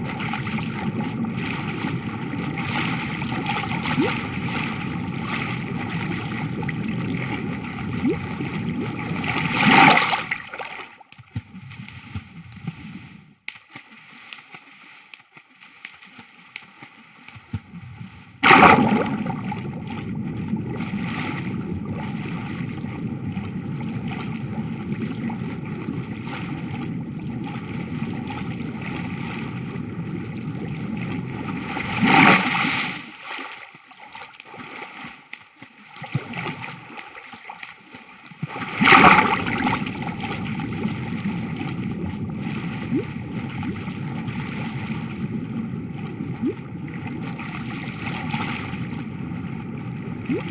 you Thank